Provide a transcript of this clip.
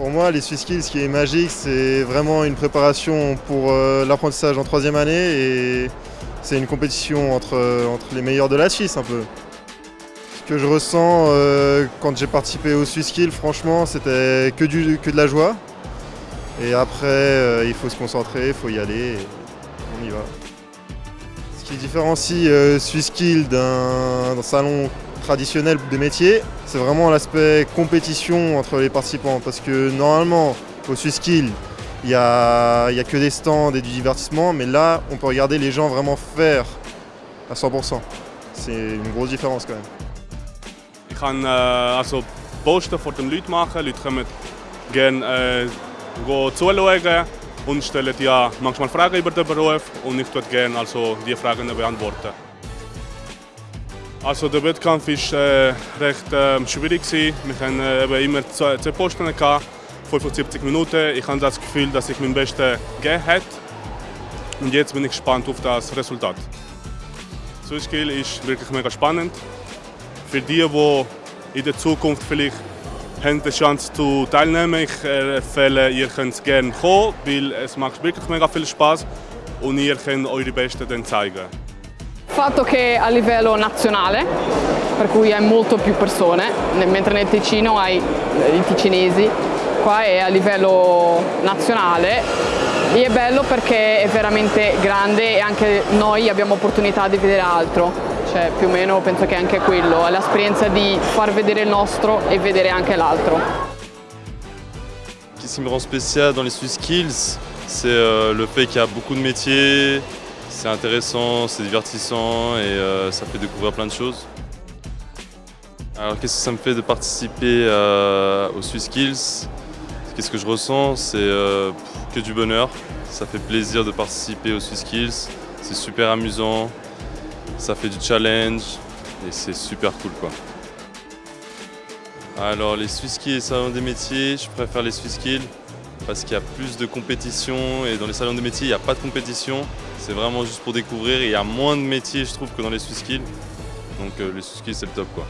Pour moi, les Skills, ce qui est magique, c'est vraiment une préparation pour euh, l'apprentissage en troisième année et c'est une compétition entre, entre les meilleurs de la Suisse un peu. Ce que je ressens euh, quand j'ai participé au Skills, franchement, c'était que, que de la joie. Et après, euh, il faut se concentrer, il faut y aller, et on y va. Qui différencie euh, d'un salon traditionnel des métiers, c'est vraiment l'aspect compétition entre les participants. Parce que normalement, au SwissKill, il n'y a, a, que des stands et du divertissement, mais là, on peut regarder les gens vraiment faire à 100%. C'est une grosse différence quand même. Kann äh, also Posten Leuten machen. Leute äh, zuschauen und stellen ja manchmal Fragen über den Beruf und ich tue gerne also die Fragen beantworten. Also der Wettkampf war äh, recht äh, schwierig. Wir hatten äh, immer zwei, zwei Posten, gehabt, 75 Minuten. Ich habe das Gefühl, dass ich mein Bestes gegeben habe. Und jetzt bin ich gespannt auf das Resultat. Swissskill ist wirklich mega spannend. Für die, die in der Zukunft vielleicht haben die Chance zu teilnehmen, ich empfehle, ihr könnt gerne kommen, weil es macht wirklich mega viel Spaß und ihr könnt eure Besten dann zeigen. fatto che a livello nazionale, per cui hai molto più persone, mentre nel Ticino hai i ticinesi, qua è a livello nazionale e è bello perché è veramente grande e anche noi abbiamo opportunità di vedere altro, cioè più o meno penso che anche quello, è l'esperienza di far vedere il nostro e vedere anche l'altro. Ce qui me rend spécial dans les Swiss Skills, c'est euh, le fait qu'il y a beaucoup de métiers, c'est intéressant, c'est divertissant et euh, ça fait découvrir plein de choses. Alors qu'est-ce que ça me fait de participer euh, aux Swiss Skills Qu'est-ce que je ressens? C'est que du bonheur. Ça fait plaisir de participer aux Swiss Skills. C'est super amusant, ça fait du challenge et c'est super cool quoi. Alors les Swiss Skills et salons des métiers, je préfère les Swiss Skills parce qu'il y a plus de compétition et dans les salons de métiers, il n'y a pas de compétition. C'est vraiment juste pour découvrir et il y a moins de métiers, je trouve, que dans les Swiss Skills. Donc euh, les Swiss Skills, c'est le top quoi.